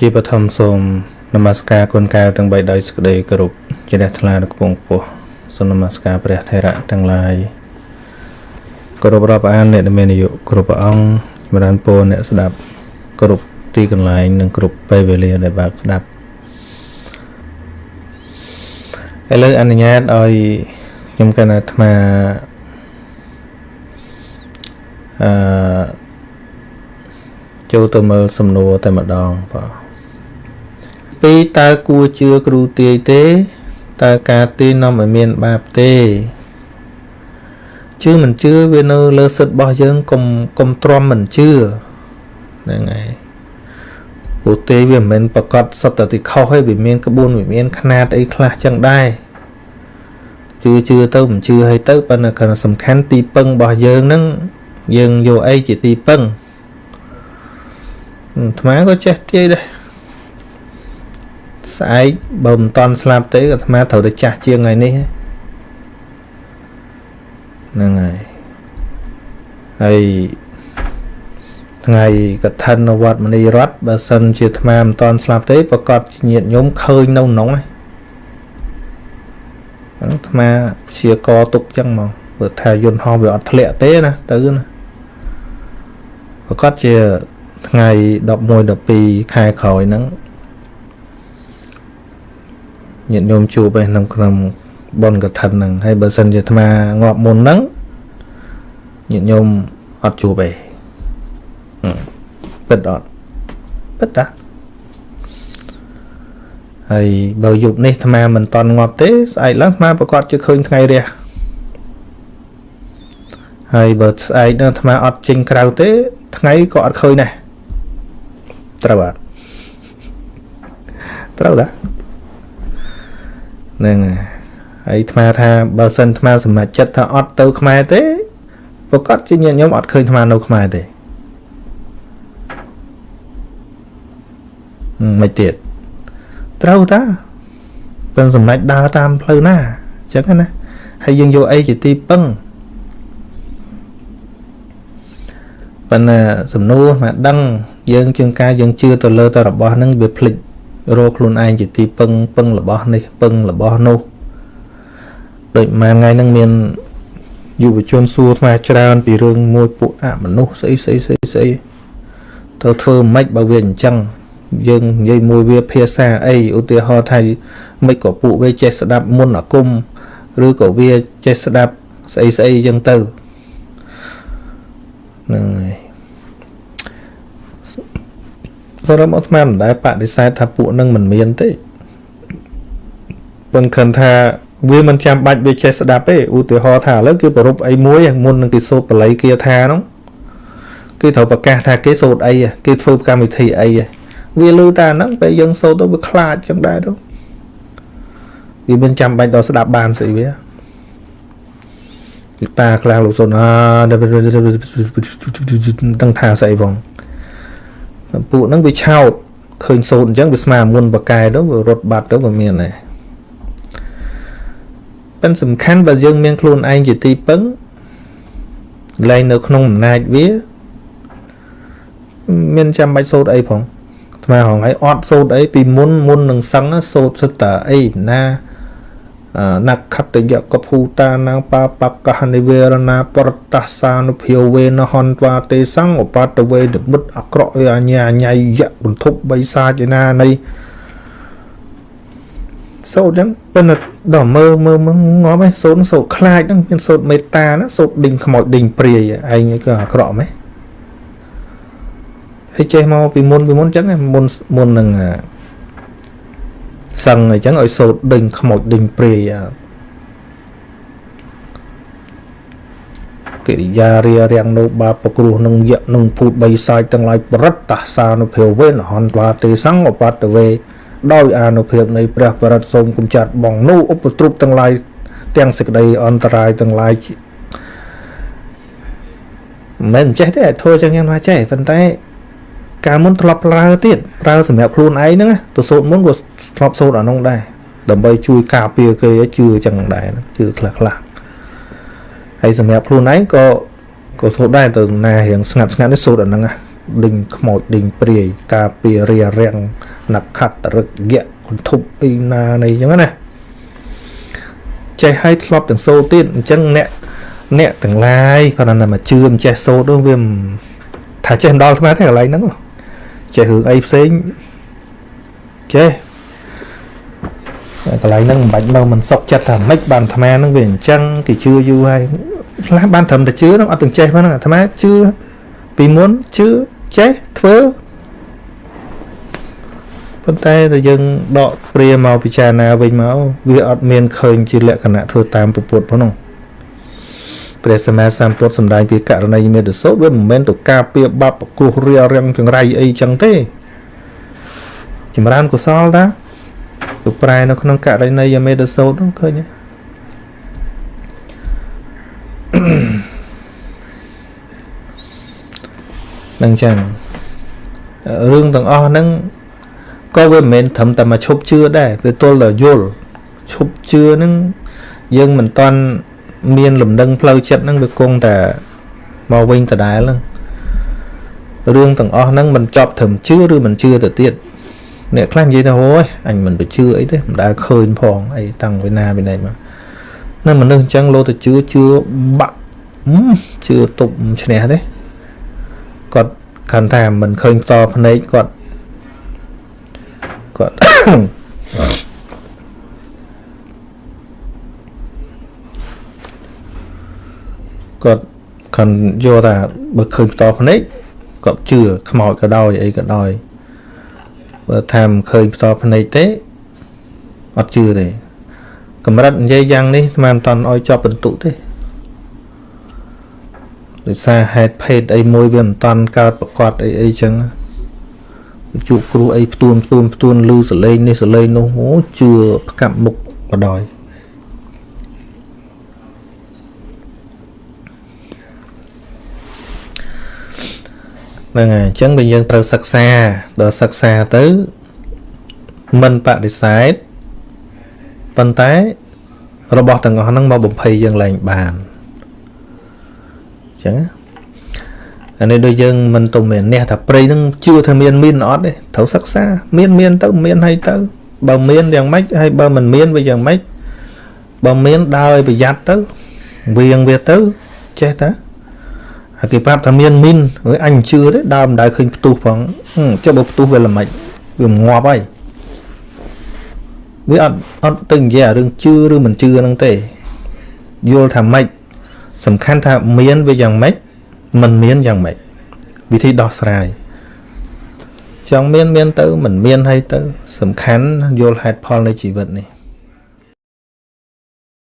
ជាបឋមសូមនមស្ការគុណកែវទាំង3ដោយសេចក្តីគោរពជ្រះថ្លាដល់គង់ពោះសូមនមស្ការព្រះថេរៈទាំងឡាយគោរពរាប់អានអ្នកដែលមានអាយុគ្រប់ព្រះអង្គចម្រើនពរអ្នកស្ដាប់គ្រប់ទីកន្លែងនិងគ្រប់ពេលវេលាដែលបើកស្ដាប់ឥឡូវអនុញ្ញាតឲ្យខ្ញុំកណ្ណាអាត្មាអឺចូលទៅមើលសំណួរតែម្ដងបាទ 2តើគួរជឿគ្រូទាយទេតើការទាយនាំឲ្យមានបាបទេជឿមិនជឿវានៅលើសិទ្ធិរបស់យើងកុំកុំទ្រាំមិនជឿហ្នឹងហើយព្រោះទេវាមិនមែនប្រកាសសត្វតិខុសទេវាមានក្បួនវាមានຂະណាតអីខ្លះចឹងដែរជឿជឿទៅមិនជឿហើយទៅប៉ុន្តែគ្រាន់សំខាន់ទីពឹងរបស់យើងហ្នឹងយើងយកអីជាទីពឹងអាត្មាក៏ចេះទាយដែរ ស្អែកបើមិនតន់ស្លាប់ទេអាត្មាត្រូវតែចាស់ជាងថ្ងៃនេះហ្នឹងហើយហើយថ្ងៃកឋិននៅវត្តមនីរតបើសិនជាអាត្មាមិនតន់ស្លាប់ទេប្រកាសញាតញោមឃើញនៅក្នុងហ្នឹងអាត្មាព្យាករទុកចឹងមកបើថាយន្តហោះវាអត់ធ្លាក់ទេណាទៅណាប្រកាសជាថ្ងៃ11 12ខែក្រោយហ្នឹង ញាតិញោមជួបឯក្នុងក្នុងបុណ្យកឋិនហ្នឹងហើយបើសិនជាអាត្មាងាប់មុនហ្នឹងញាតិញោមអត់ជួបឯងពិតអត់ពិតតាហើយបើយប់នេះអាត្មាមិនតន់ងាប់ទេស្អែកឡើងអាត្មាប្រកាសជឿឃើញថ្ងៃរះហើយបើស្អែកនឹងអាត្មាអត់ចេញក្រៅទេ ថ្ងៃក៏អត់ឃើញដែរត្រូវអត់ត្រូវតា ហ្នឹងហើយអាត្មាថាបើសិនអាត្មាសម្រេចចិត្តថាអត់ទៅខ្មែរទេប្រកាសជាញាតិញោមអត់ឃើញអាត្មានៅខ្មែរទេមិនទៀតត្រូវតាប៉ុន្តែសម្រេចដើរតាមផ្លូវណាអញ្ចឹងណាហើយយើងយកអីជាទីពឹងប៉ុន្តែសំណួរមកដឹងយើងជាងការយើងជឿទៅលើតែរបស់ហ្នឹងវាភ្លេច រកខ្លួនឯងជាទីពឹងពឹងរបស់នេះពឹងរបស់នោះដូចមួយថ្ងៃហ្នឹងមានយុវជនសួរថ្មច្រើន ពីរឿងមួយពួកអមនុស្សស្អីស្អីស្អីស្អីទៅធ្វើម៉េចបើវាអញ្ចឹងយើងនិយាយមួយវាភាសាអីឧទាហរណ៍ថាមិនក៏ពួកវាចេះស្ដាប់មុនអាគមឬក៏វាចេះស្ដាប់ស្អីស្អីអញ្ចឹងទៅហ្នឹងហើយ សរុបមកស្មានមិនដែលបដិសេធថាពួកនឹងមិនមានទេប៉ុន្តែខឹងថាវាមិនចាំបាច់វាចេះស្ដាប់ទេឧទាហរណ៍ថាឥឡូវគឺប្រពអីមួយមុននឹងគេសូត្របល័យគាថានោះគេត្រូវប្រកាសថាគេសូត្រអីគេធ្វើកម្មវិធីអីវាលឺតែហ្នឹងពេលយើងសូត្រទៅវាខ្លាចចឹងដែរទៅវាមិនចាំបាច់ដល់ស្ដាប់បានស្អីវាលោកតាខ្លាំងលោកសុនអាដឹងថាស្អីផង ពួកហ្នឹងវាឆោតឃើញសូត្រអញ្ចឹងវាស្មើមុនបកែទៅវារត់បាត់ទៅវាមានដែរប៉ិនសំខាន់បើយើងមានខ្លួនឯងជាទីពឹងលែងនៅក្នុងអំណាចវាមានចាំបាច់សូត្រអីផងថ្មហងឲ្យអត់សូត្រអីពីមុនមុននឹងសឹងសូត្រសិតតាអីណា នក្ខតយកភូតានាងបាបកហនិវេរណាប្រតសានុភាវេនហន្តាទេសង្ឃឧបតវេនិមិតអក្រក់អញ្ញាអញ្ញយៈបន្ទប់បីសាចណានៃសូត្រចឹងប៉ុន្តែដល់មើលមើលងាប់ឯងសូត្រសូត្រខ្លាចហ្នឹងមានសូត្រមេត្តាណាសូត្រដេញខ្មោចដេញព្រាយឯងក៏អាក្រក់មែនហើយចេះមកពីមុនពីមុនចឹងមុនមុននឹង សឹងអញ្ចឹងឲ្យសូត្រដេញខ្មោចដេញព្រាយកិរិយារារាំងនៅបាបគ្រោះនឹងយៈនឹងភូតបីសាយទាំងឡាយបរិតតាសានុភាវេនហន្តាទេសង្ឃឧបតវេដោយអានុភាពនៃព្រះបរិតសូមគំចាត់បងនោះឧបទ្រពទាំងឡាយទាំងសេចក្តីអន្តរាយទាំងឡាយមិនចេះទេធ្វើចឹងយ៉ាងណាចេះប៉ុន្តែកាលមុនធ្លាប់ប្រើទៀតប្រើសម្រាប់ខ្លួនឯងហ្នឹងទៅសូត្រមុនក៏ ធ្លាប់សូត្រអានោះដែរដើម្បីជួយការពារគេជឿចឹងដែរជឿខ្លះខ្លះហើយសម្រាប់ខ្លួនឯងក៏ក៏សូត្រដែរទៅណារៀងស្ងាត់ស្ងាត់នេះសូត្រអាហ្នឹងដេញខ្មោចដេញព្រាយការពាររារាំងណខត្តរឹកយៈគន្ធប់អីណានៃអញ្ចឹងណាចេះឲ្យធ្លាប់ទាំងសូត្រទៀតអញ្ចឹងអ្នកអ្នកទាំងឡាយគាត់ណាមកជឿមិនចេះសូត្រនោះវាថាចេះដល់ស្មាទេកន្លែងហ្នឹងចេះរឿងអីផ្សេងចេះ កន្លែងហ្នឹងមិនបាច់នៅមិនសុកចិត្តថាម៉េចបានអាត្មាហ្នឹងវាអញ្ចឹងគេជឿយូរហើយខ្លះបានត្រឹមតែជឿហ្នឹងអត់ទាំងចេះហ្នឹងអាត្មាជឿពីមុនជឿចេះធ្វើប៉ុន្តែតែយើងដកព្រាមកពិចារណាវិញមកវាអត់មានឃើញជាលក្ខណៈធ្វើតាមពុទ្ធផងនោះព្រះសម្មាសម្ពុទ្ធសម្ដែងពីករណីមេតសោតវាមិនមែនទៅការពៀបាប់គ្រោះរារាំងចង្រៃអីចឹងទេចម្រើនកុសលតា ទៅប្រែនៅក្នុងករណីមេតសោតនោះឃើញទេនឹងចឹងរឿងទាំងអស់ហ្នឹងក៏វាមិនមែនត្រឹមតែមកឈប់ជឿដែរវាទល់តែយល់ឈប់ជឿហ្នឹងយើងមិនតាន់មានលំនឹងផ្លូវចិត្តហ្នឹងវាគង់តែមកវិញដដែលហ្នឹងរឿងទាំងអស់ហ្នឹងមិនចប់ត្រឹមជឿឬមិនជឿទៅទៀត អ្នកខ្លះនិយាយថាអូយអញមិនទៅជឿអីទេមិនដែលឃើញផងអីតាំងពីណាពីណីមកនៅមនុស្សអញ្ចឹងលោទៅជឿជឿបាក់ជឿទប់ឈ្នះទេគាត់កាន់តែមិនឃើញផ្ទាល់ភ្នែកគាត់គាត់គាត់ខាន់យកថាបើឃើញផ្ទាល់ភ្នែកគាត់ជឿខ្មោចក៏ដោយអីក៏ដោយ បើថាមិនឃើញផ្ទាល់ភ្នែកទេអត់ជឿទេកម្រិតនិយាយយ៉ាងនេះស្មានមិនតន់ឲ្យចប់បន្ទុទេដោយសារហេតុភេទអីមួយវាមិនតន់កើតប្រកបអីអីចឹងជួបគ្រូអីផ្ទួនផ្ទួនផ្ទួនលឺសលេងនេះសលេងនោះអូជឿផ្កាប់មុខបដ ாய் ហ្នឹងហើយអញ្ចឹងបើយើងត្រូវសិក្សាដល់សិក្សាទៅមិនបដិសេធប៉ុន្តែរបស់ទាំងអស់ហ្នឹងមកបំភ័យយើងឡើងបានអញ្ចឹងអានេះដូចយើងមិនទៅមានអ្នកថាព្រៃហ្នឹងជឿថាមានមានអត់ទេត្រូវសិក្សាមានមានទៅមានហើយទៅ បើមានយ៉ាងម៉េចហើយបើមិនមានវាយ៉ាងម៉េចបើមានដើរឲ្យប្រយ័ត្នទៅវៀងវាទៅចេះតាហើយ គេប្រាប់ថាមានមីនហើយអញជឿទេដើរមិនដែលឃើញផ្ទុះផងចុះបើផ្ទុះវាល្មិចវាងាប់ហើយវាអត់អត់ទៅនិយាយរឿងជឿឬមិនជឿហ្នឹងទេយល់ថាម៉េចសំខាន់ថាមានវាយ៉ាងម៉េចមិនមានយ៉ាងម៉េចវិធីដោះស្រាយចង់មានមានទៅមិនមានហើយទៅ សំខាន់យល់ហេតុផលនៃជីវិតនេះ